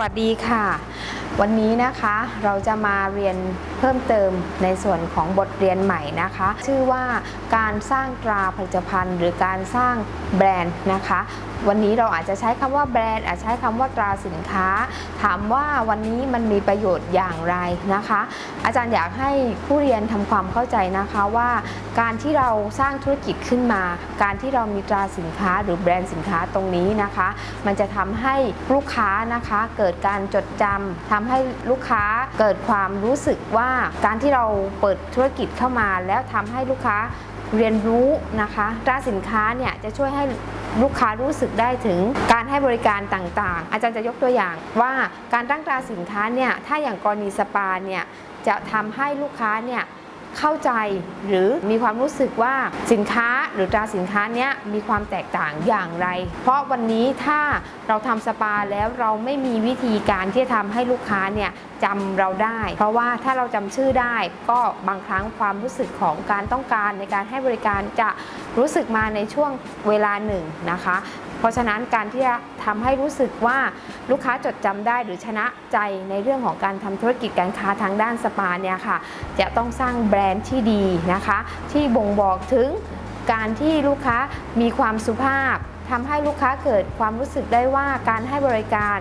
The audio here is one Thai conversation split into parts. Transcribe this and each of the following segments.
วัสดีค่ะ วันนี้นะคะเราจะมาเรียนเพิ่มเติมในส่วนของบทเรียนใหม่นะคะ ชื่อว่าการสร้างตราผลิตภัณฑ์ หรือการสร้างแบรนด์นะคะ วันนี้เราอาจจะใช้คำว่าแบรนด์อาจจะใช้คำว่าตราสินค้า ถามว่าวันนี้มันมีประโยชน์อย่างไรนะคะ อาจารย์อยากให้ผู้เรียนทำความเข้าใจนะคะว่าการที่เราสร้างธุรกิจขึ้นมา การที่เรามีตราสินค้า หรือแบรนด์สินค้าตรงนี้นะคะ มันจะทำให้ลูกค้านะคะเกิดการจดจำทำใให้ลูกค้าเกิดความรู้สึกว่าการที่เราเปิดธุรกิจเข้ามา แล้วทำให้ลูกค้าเรียนรู้นะคะตราสินค้าเนี่ยจะช่วยให้ลูกค้ารู้สึกได้ถึงการให้บริการต่างๆ อาจารย์จะยกตัวอย่างว่าการตั้งตราสินค้าเนี่ยถ้าอย่างกรณีสปาเนี่ยจะทำให้ลูกค้าเนี่ย เข้าใจหรือมีความรู้สึกว่าสินค้าหรือตราสินค้านี้มีความแตกต่างอย่างไร เพราะวันนี้ถ้าเราทำสปาแล้วเราไม่มีวิธีการที่จะทำให้ลูกค้าเนี่ยจำเราได้ เพราะว่าถ้าเราจำชื่อได้ก็บางครั้งความรู้สึกของการต้องการในการให้บริการจะรู้สึกมาในช่วงเวลาหนึ่งนะคะ เพราะฉะนั้นการที่จะทำให้รู้สึกว่าลูกค้าจดจำได้หรือชนะใจในเรื่องของการทำธุรกิจการค้าทางด้านสปาเนี่ยค่ะ จะต้องสร้างแบรนด์ที่ดีนะคะ ที่บ่งบอกถึงการที่ลูกค้ามีความสุภาพทำให้ลูกค้าเกิดความรู้สึกได้ว่าการให้บริการ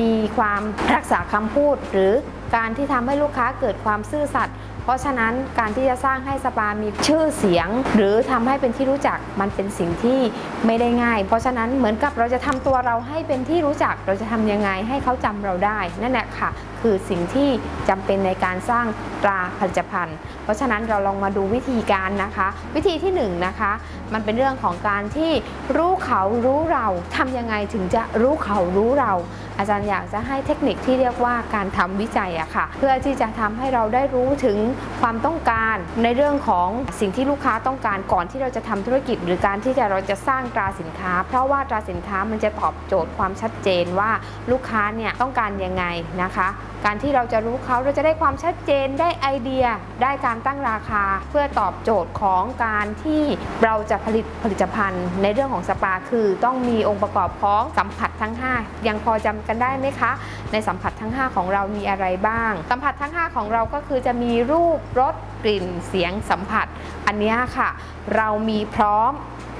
มีความรักษาคำพูด หรือการที่ทำให้ลูกค้าเกิดความซื่อสัตย์ ราะฉะนั้นการที่จะสร้างให้สปามีชื่อเสียง หรือทำให้เป็นที่รู้จักมันเป็นสิ่งที่ไม่ได้ง่าย เพราะฉะนั้นเหมือนกับเราจะทำตัวเราให้เป็นที่รู้จักเราจะทำยังไงให้เขาจำเราได้ นั่นแหละค่ะ คือสิ่งที่จำเป็นในการสร้างตราผลิตภัณฑ์ เพราะฉะนั้นเราลองมาดูวิธีการนะคะ วิธีที่1นงนะคะ มันเป็นเรื่องของการที่รู้เขารู้เราทำยังไงถึงจะรู้เขารู้เรา อาจารย์อยากจะให้เทคนิคที่เรียกว่าการทำวิจัยอะค่ะ เพื่อที่จะทำให้เราได้รู้ถึงความต้องการในเรื่องของสิ่งที่ลูกค้าต้องการก่อนที่เราจะทำธุรกิจ หรือการที่จะเราจะสร้างตราสินค้า เพราะว่าตราสินค้ามันจะตอบโจทย์ความชัดเจนว่าลูกค้าเนี่ยต้องการยังไงนะคะการที่เราจะรู้เขาเราจะได้ความชัดเจนได้ไอเดีย ได้การตั้งราคา เพื่อตอบโจทย์ของการที่เราจะผลิตผลิตภัณฑ์ ในเรื่องของสปาคือ ต้องมีองค์ประกอบของสัมผัสทั้ง 5 ยังพอจำกันได้ไหมคะ ในสัมผัสทั้ง 5 ของเรามีอะไรบ้าง สัมผัสทั้ง 5 ของเราก็คือจะมีรูปรสกลิ่นเสียงสัมผัส อันนี้ค่ะ เรามีพร้อม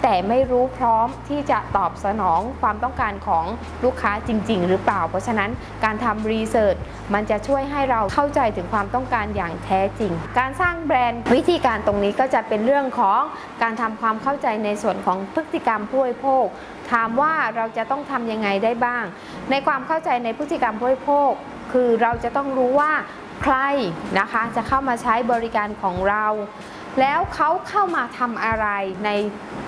แต่ไม่รู้พร้อมที่จะตอบสนองความต้องการของลูกค้าจริง ๆ หรือเปล่า เพราะฉะนั้นการทำรีเสิร์ชมันจะช่วยให้เราเข้าใจถึงความต้องการอย่างแท้จริง การสร้างแบรนด์วิธีการตรงนี้ก็จะเป็นเรื่องของการทำความเข้าใจในส่วนของพฤติกรรมผู้บริโภค ถามว่าเราจะต้องทำยังไงได้บ้าง ในความเข้าใจในพฤติกรรมผู้บริโภค คือเราจะต้องรู้ว่าใครนะคะจะเข้ามาใช้บริการของเรา แล้วเขาเข้ามาทำอะไรใน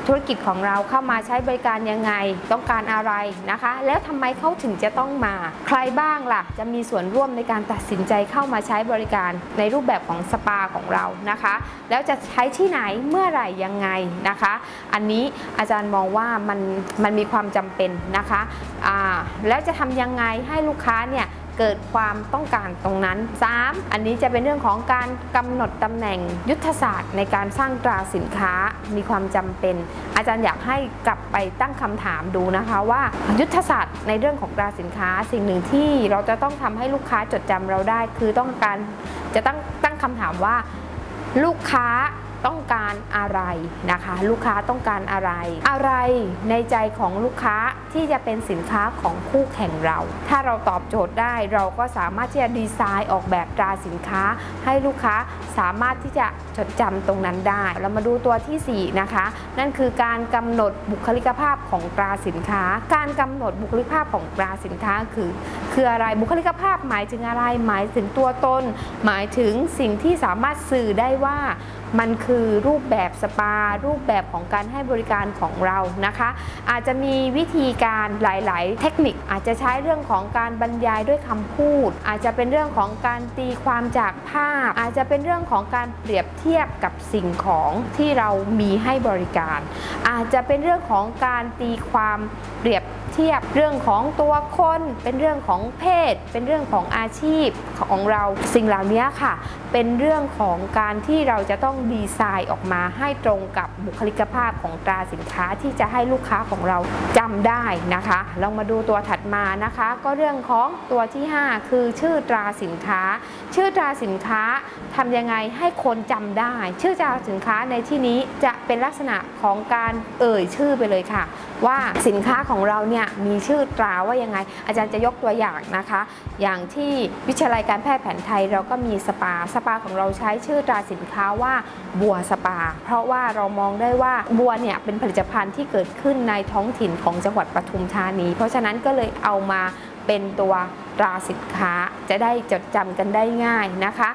ธุรกิจของเราเข้ามาใช้บริการยังไง ต้องการอะไรนะคะ แล้วทำไมเขาถึงจะต้องมา ใครบ้างล่ะ จะมีส่วนร่วมในการตัดสินใจเข้ามาใช้บริการในรูปแบบของสปาของเรานะคะ แล้วจะใช้ที่ไหนเมื่อไหร่ยังไงนะคะ อันนี้อาจารย์มองว่ามันมันมีความจำเป็นนะคะอ่าแล้วจะทำยังไงให้ลูกค้าเนี่ย เกิดความต้องการตรงนั้น 3. อันนี้จะเป็นเรื่องของการกำหนดตำแหน่งยุทธศาสตร์ ในการสร้างตราสินค้ามีความจำเป็น อาจารย์อยากให้กลับไปตั้งคำถามดูนะคะว่ายุทธศาสตร์ในเรื่องของตราสินค้า สิ่งหนึ่งที่เราจะต้องทำให้ลูกค้าจดจำเราได้ คือต้องการจะตั้งตั้งคำถามว่า ลูกค้าต้องการ อะไรนะคะ ลูกค้าต้องการอะไร อะไรในใจของลูกค้าที่จะเป็นสินค้าของคู่แข่งเรา ถ้าเราตอบโจทย์ได้เราก็สามารถที่จะดีไซน์ออกแบบตราสินค้า ให้ลูกค้าสามารถที่จะจดจำตรงนั้นได้ เรามาดูตัวทีสี่4 นะคะ นั่นคือการกำหนดบุคลิกภาพของตราสินค้า การกำหนดบุคลิกภาพของตราสินค้าคือ คืออะไรบุคลิกภาพหมายถึงอะไรหมายถึงตัวตน หมายถึงสิ่งที่สามารถสื่อได้ว่ามันคือรูปแบบสปา รูปแบบของการให้บริการของเรานะคะ อาจจะมีวิธีการหลาย ๆ เทคนิคอาจจะใช้เรื่องของการบรรยายด้วยคำพูด อาจจะเป็นเรื่องของการตีความจากภาพ อาจจะเป็นเรื่องของการเปรียบเทียบกับสิ่งของที่เรามีให้บริการ อาจจะเป็นเรื่องของการตีความเปรียบ ทียบเรื่องของตัวคน เป็นเรื่องของเพศ เป็นเรื่องของอาชีพของเราสิ่งเหล่านี้ค่ะ เป็นเรื่องของการที่เราจะต้องดีไซน์ออกมาให้ตรงกับบุคลิกภาพของตราสินค้าที่จะให้ลูกค้าของเราจำได้นะคะลองมาดูตัวถัดมานะคะ ก็เรื่องของตัวที่ 5 คือชื่อตราสินค้า ชื่อตราสินค้าทำยังไงให้คนจำได้ ชื่อตราสินค้าในที่นี้จะเป็นลักษณะของการเอ่ยชื่อไปเลยค่ะ ว่าสินค้าของเราเนี่ยมีชื่อตราว่ายังไง อาจารย์จะยกตัวอย่างนะคะ อย่างที่วิทยาลัยการแพทย์แผนไทยเราก็มีสปา สปาของเราใช้ชื่อตราสินค้าว่าบัวสปา เพราะว่าเรามองได้ว่าบัวเนี่ยเป็นผลิตภัณฑ์ที่เกิดขึ้นในท้องถิ่นของจังหวัดปทุมธานี เพราะฉะนั้นก็เลยเอามาเป็นตัวตราสินค้าจะได้จดจำกันได้ง่ายนะคะ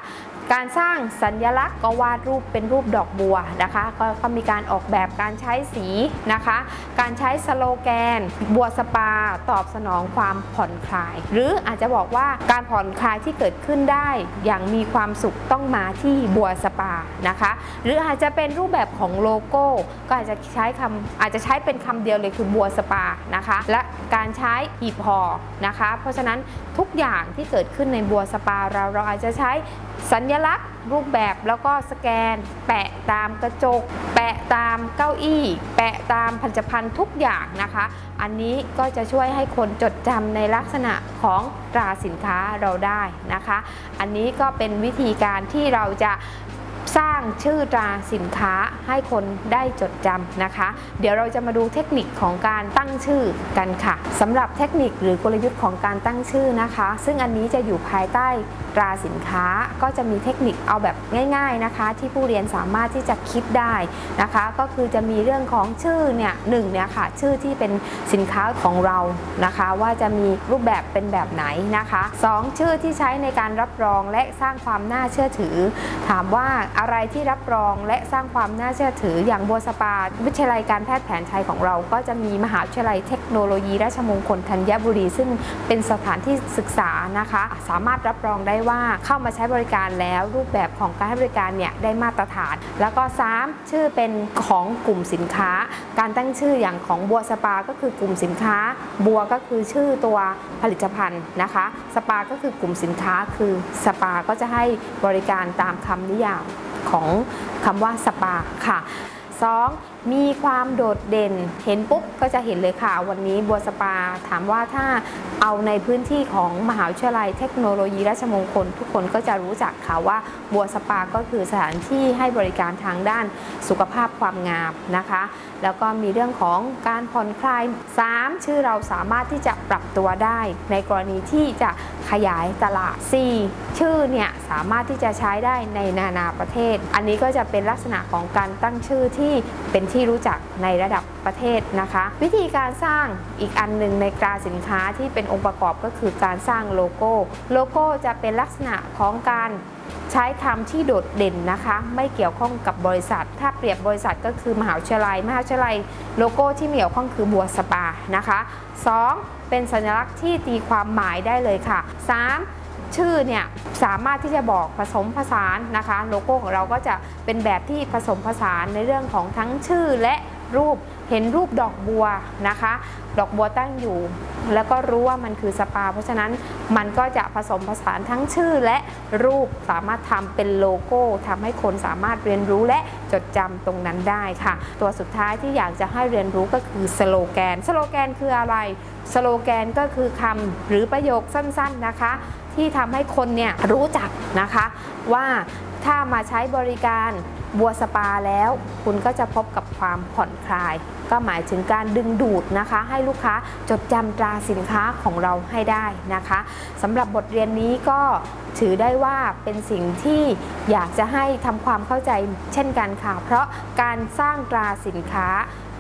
การสร้างสัญลักษณ์ก็วาดรูปเป็นรูปดอกบัวนะคะกก็มีการออกแบบการใช้สีนะคะ การใช้สโลแกน บัวสปา ตอบสนองความผ่อนคลาย หรืออาจจะบอกว่าการผ่อนคลายที่เกิดขึ้นได้ อย่างมีความสุขต้องมาที่บัวสปานะคะ หรืออาจจะเป็นรูปแบบของโลโก้ ก็อาจจะใช้คำอาจจะใช้เป็นคำเดียวเลยคือบัวสปานะคะ และการใช้หีบห่อนะคะ เพราะฉะนั้นทุกอย่างที่เกิดขึ้นในบัวสปาเราเราอาจจะใช้ สัญลักษณ์รูปแบบแล้วก็สโลแกน แปะตามกระจก แปะตามเก้าอี้ แปะตามผลิตภัณฑ์ทุกอย่างนะคะ อันนี้ก็จะช่วยให้คนจดจำในลักษณะของตราสินค้าเราได้นะคะ อันนี้ก็เป็นวิธีการที่เราจะสร้าง ชื่อตราสินค้าให้คนได้จดจำนะคะ เดี๋ยวเราจะมาดูเทคนิคของการตั้งชื่อกันค่ะสำหรับเทคนิคหรือกลยุทธ์ของการตั้งชื่อนะคะ ซึ่งอันนี้จะอยู่ภายใต้ตราสินค้าก็จะมีเทคนิคเอาแบบง่าย ๆนะคะ ที่ผู้เรียนสามารถที่จะคิดได้นะคะ ก็คือจะมีเรื่องของชื่อเนี่ยหนึ่งเนี่ยค่ะชื่อที่เป็นสินค้าของเรานะคะ ว่าจะมีรูปแบบเป็นแบบไหนนะคะสองชื่อที่ใช้ในการรับรองและสร้างความน่าเชื่อถือ ถามว่าอะไรที่รับรองและสร้างความน่าเชื่อถืออย่างบัวสปา วิทยาลัยการแพทย์แผนไทยของเรา ก็จะมีมหาวิทยาลัยเทคโนโลยีราชมงคลธัญบุรี ซึ่งเป็นสถานที่ศึกษานะคะ สามารถรับรองได้ว่าเข้ามาใช้บริการแล้วรูปแบบของการให้บริการเนี่ยได้มาตรฐาน แล้วก็ 3 ชื่อเป็นของกลุ่มสินค้า การตั้งชื่ออย่างของบัวสปา ก็คือกลุ่มสินค้า บัวก็คือชื่อตัวผลิตภัณฑ์นะคะ สปาก็คือกลุ่มสินค้าคือสปาก็จะให้บริการตามคำนิยาม ของคำว่าสปาค่ะ 2. มีความโดดเด่น เห็นปุ๊บก็จะเห็นเลยค่ะ วันนี้บัวสปาถามว่าถ้าเอาในพื้นที่ของมหาวิทยาลัยเทคโนโลยีราชมงคล ทุกคนก็จะรู้จักค่ะว่าบัวสปาก็คือสถานที่ให้บริการทางด้านสุขภาพความงามนะคะ แล้วก็มีเรื่องของการผ่อนคลาย 3. ชื่อเราสามารถที่จะปรับตัวได้ ในกรณีที่จะขยายตลาด 4. ชื่อเนี่ยสามารถที่จะใช้ได้ในนานาประเทศ อันนี้ก็จะเป็นลักษณะของการตั้งชื่อที่เป็นที่ที่รู้จักในระดับประเทศนะคะ วิธีการสร้างอีกอันหนึ่งในตราสินค้าที่เป็นองค์ประกอบก็คือการสร้างโลโก้ โลโก้จะเป็นลักษณะของการใช้คำที่โดดเด่นนะคะ ไม่เกี่ยวข้องกับบริษัท ถ้าเปรียบบริษัทก็คือมหาวิทยาลัย มหาวิทยาลัยโลโก้ที่เกี่ยวข้องคือบัวสปานะคะ 2. เป็นสัญลักษณ์ที่ตีความหมายได้เลยค่ะ 3. ชื่อเนี่ยสามารถที่จะบอกผสมผสานนะคะ โลโก้ของเราก็จะเป็นแบบที่ผสมผสานในเรื่องของทั้งชื่อและ รูปเห็นรูปดอกบัวนะคะ ดอกบัวตั้งอยู่ แล้วก็รู้ว่ามันคือสปา เพราะฉะนั้นมันก็จะผสมผสานทั้งชื่อและรูปสามารถทำเป็นโลโก้ทำให้คนสามารถเรียนรู้และจดจำตรงนั้นได้ค่ะ ตัวสุดท้ายที่อยากจะให้เรียนรู้ก็คือสโลแกน สโลแกนคืออะไรสโลแกนก็คือคำหรือประโยคสั้นๆนะคะ ที่ทำให้คนเนี่ยรู้จักนะคะว่าถ้ามาใช้บริการ บัวสปาแล้ว คุณก็จะพบกับความผ่อนคลาย ก็หมายถึงการดึงดูดนะคะ ให้ลูกค้าจดจำตราสินค้าของเราให้ได้นะคะสำหรับบทเรียนนี้ก็ถือได้ว่าเป็นสิ่งที่อยากจะให้ทำความเข้าใจเช่นกันค่ะ เพราะการสร้างตราสินค้า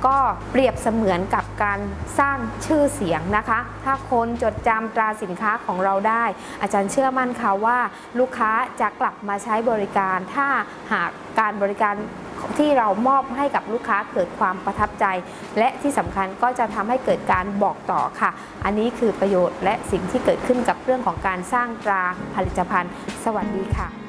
ก็เปรียบเสมือนกับการสร้างชื่อเสียงนะคะ ถ้าคนจดจำตราสินค้าของเราได้ อาจารย์เชื่อมั่นค่ะว่า ลูกค้าจะกลับมาใช้บริการ ถ้าหากการบริการที่เรามอบให้กับลูกค้าเกิดความประทับใจ และที่สำคัญก็จะทำให้เกิดการบอกต่อค่ะ อันนี้คือประโยชน์และสิ่งที่เกิดขึ้นกับเรื่องของการสร้างตราผลิตภัณฑ์ สวัสดีค่ะ